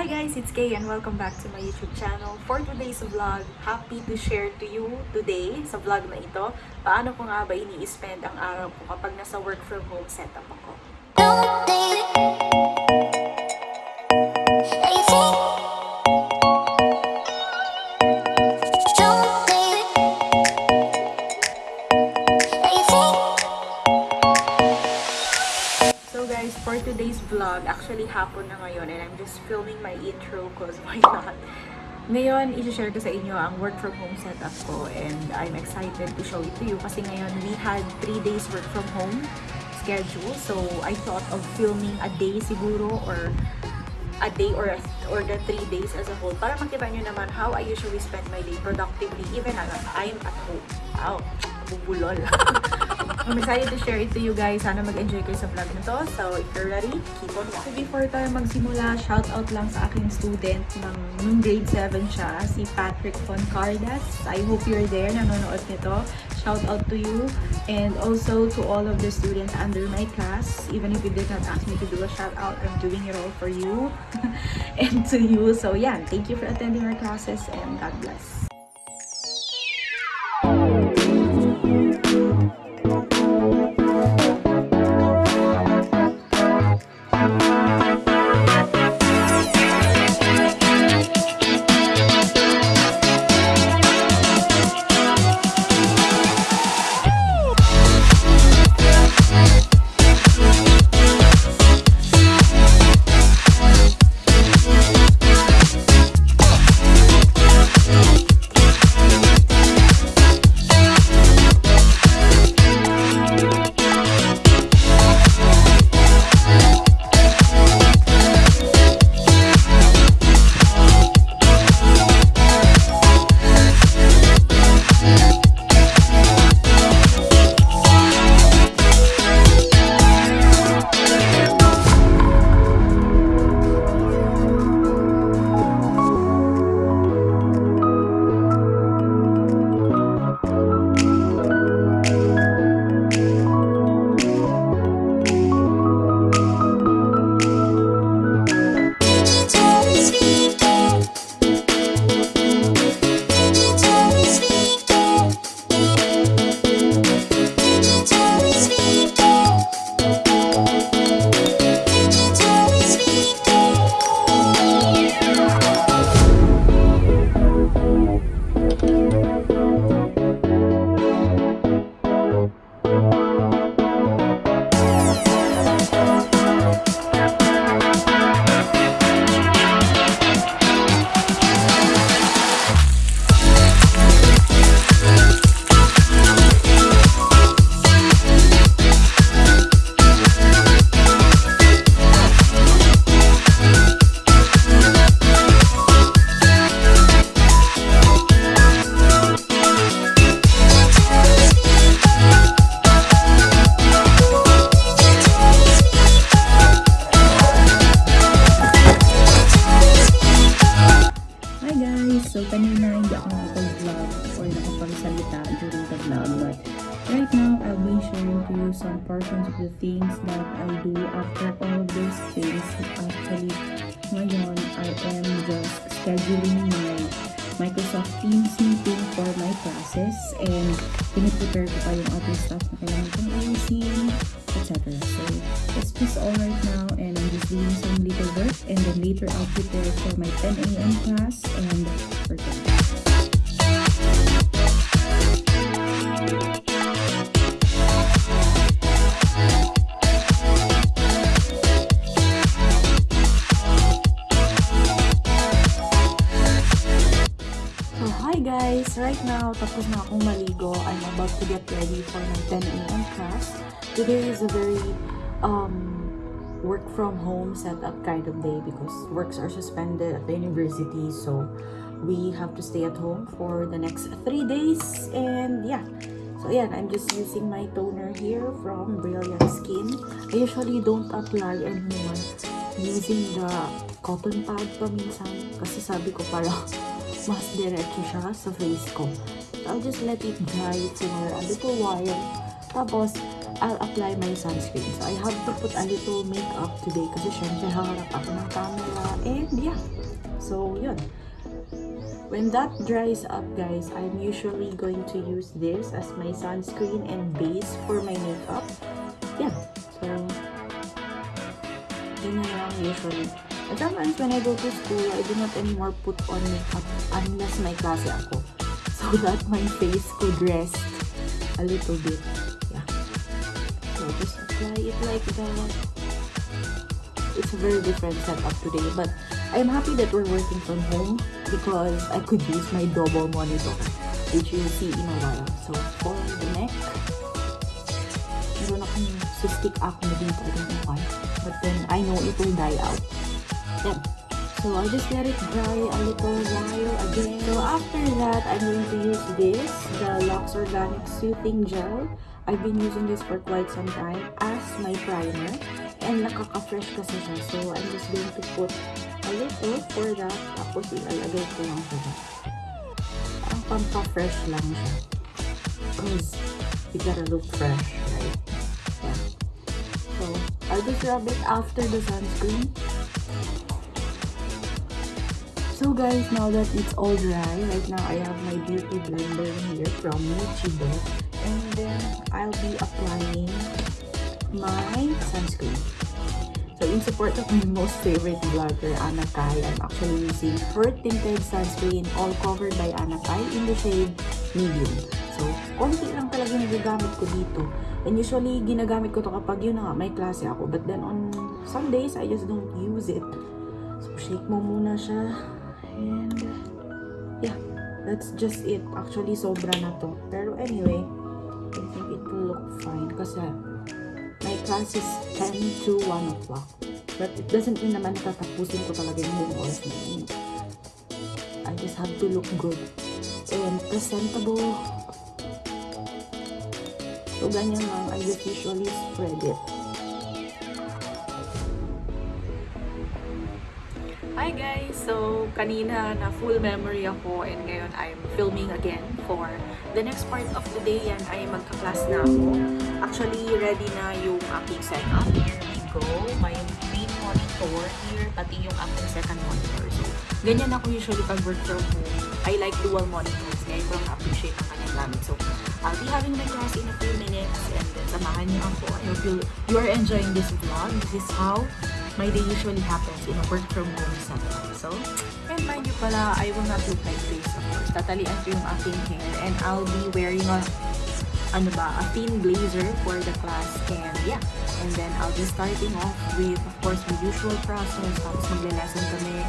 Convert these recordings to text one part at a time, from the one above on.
Hi guys, it's Kay and welcome back to my YouTube channel. For today's vlog, happy to share to you today sa vlog na ito, paano ko nga ba ini-spend ang araw ko kapag nasa work from home setup ako. Guys, for today's vlog, actually hapon na ngayon and I'm just filming my intro because why not? Ngayon, isi-share ko sa inyo ang work from home setup ko and I'm excited to show it to you kasi ngayon we had 3 days work from home schedule. So I thought of filming a day siguro or a day or a, or the 3 days as a whole para makita nyo naman how I usually spend my day productively even I'm at home. Wow, bubulol. I'm excited to share it to you guys. Sana mag-enjoy kayo sa vlog na to. So, if you're ready, keep on watching. Before tayo magsimula, shout out lang sa aking student ng nung grade 7 siya, si Patrick Foncardas. I hope you're there, nanonood nito. Shout out to you and also to all of the students under my class. Even if you did not ask me to do a shout out, I'm doing it all for you and to you. So, yeah, thank you for attending our classes and God bless. Scheduling my Microsoft Teams meeting for my classes and piniprepare ko pa yung other stuff na kailangan kong ayusin, etc. So, that's just all right now and I'm just doing some little work and then later I'll prepare for my 10 a.m. class and for Right now, tapos na akong maligo. I'm about to get ready for my 10 a.m. class. Today is a very um, work from home setup kind of day because works are suspended at the university. So, we have to stay at home for the next three days. And yeah, so yeah, I'm just using my toner here from Brilliant Skin. I usually don't apply anymore using the cotton pad paminsan kasi sabi ko parang mas diretso siya sa face ko. So, I'll just let it dry for a little while. Tapos, I'll apply my sunscreen. So, I have to put a little makeup today kasi syempre haharap ako ng camera. And yeah. So, yun. When that dries up, guys, I'm usually going to use this as my sunscreen and base for my makeup. Yeah. So, ganyan lang usually. Sometimes when I go to school, I do not anymore put on makeup unless may klase ako. So that my face could rest a little bit. Yeah. So just apply it like that. It's a very different setup today, but I'm happy that we're working from home because I could use my double monitor, which you'll see in a while. So for the neck, meron akong cystic acne dito. I don't know why. But then I know it will die out. So I'll just let it dry a little while again. So after that, I'm going to use this, the Lux Organic Soothing Gel. I've been using this for quite some time as my primer. And nakaka-fresh kasi siya. So I'm just going to put a little for that. Tapos ilalagay ko lang siya. Parang pampa-fresh lang siya. Because you gotta look fresh, right? Yeah. So I'll just rub it after the sunscreen. So guys, now that it's all dry, right now I have my beauty blender here from Michibo. And then I'll be applying my sunscreen. So in support of my most favorite vlogger, Anna Kai, I'm actually using her tinted sunscreen all covered by Anna Kai in the shade medium. So, konti lang talaga yung nagagamit ko dito. And usually, ginagamit ko to kapag yun nga, may klase ako. But then on some days, I just don't use it. So, shake mo muna siya. And, yeah, that's just it. Actually, sobra na to. Pero anyway, I think it will look fine. Kasi, my class is 10 to 1 o'clock. But it doesn't mean naman tatapusin ko talaga yung buong oras na yun. I just have to look good and presentable. So, ganyan lang. I just usually spread it. Hi guys! So, kanina na full memory ako and ngayon I'm filming again for the next part of the day yan ay magka-class na ako. Actually, ready na yung aking setup. Here we go. My main monitor here, pati yung aking second monitor. So, ganyan ako usually pag work from home. I like dual monitors. Ngayon ko appreciate ang kanyang gamit. So, I'll be having my class in a few minutes and samahan niyo ako. I hope you, you are enjoying this vlog. This is how my day usually happens in a work from home setup. So, and mind you pala, I will not look like this, of course. Tatalian ko yung aking hair and I'll be wearing a, ano ba, a thin blazer for the class. And yeah, and then I'll be starting off with, of course, the usual process. Tapos magle-lesson kami.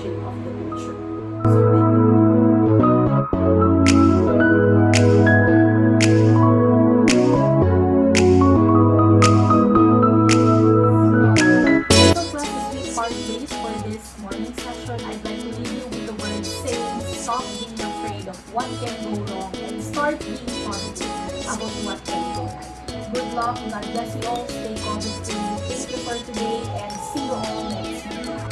Stop being afraid of what can go wrong and start being positive about what can go right. Good luck, God bless you all, stay free. Thank you for today and see you all next week.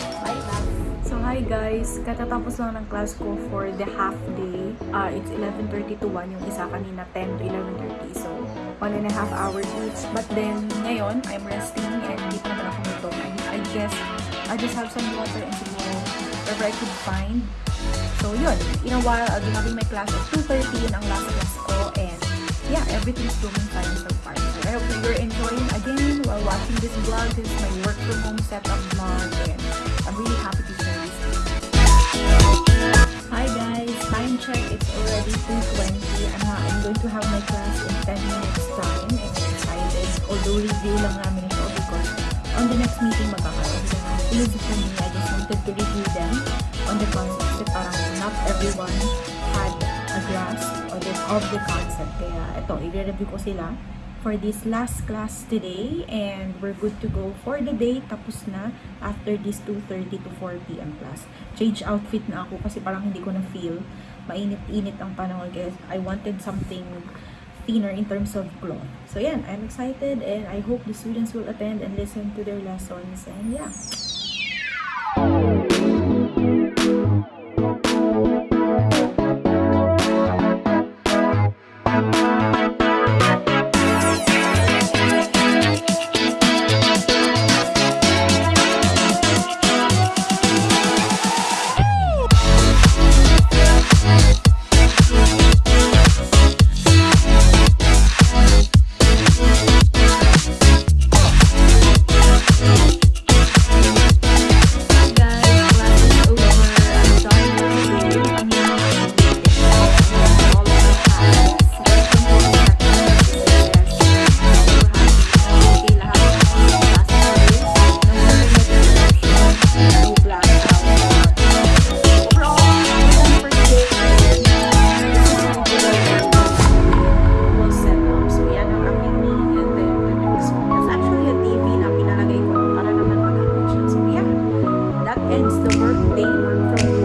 Hi guys, katatapos lang ng class ko for the half day. Uh, it's 11.30 to 1, yung isa kanina 10 to 11.30. So, one and a half hours each. But then, ngayon, I'm resting and hindi pa naman ako nito. I, guess, I just have some water and siguro whatever I could find. So yun, in a while, I'll be having my class at 2.30, yun ang last class ko. And yeah, everything's going fine so far. So I hope you're enjoying again while watching this vlog. This is my work from home setup vlog and I'm really happy to time check. It's already 2.20 and uh, I'm going to have my class in 10 minutes time and I'm excited. Although review lang namin ito because on the next meeting magkakaroon ng quiz for me. I just wanted to review them on the concept kasi parang not everyone had a grasp of the concept. Kaya ito, i-review ko sila for this last class today and we're good to go for the day. Tapos na after this 2.30 to 4 p.m. class. Change outfit na ako kasi parang hindi ko na feel mainit-init ang panahon kaya I wanted something thinner in terms of cloth. So yan, I'm excited and I hope the students will attend and listen to their lessons and yeah, birthday month from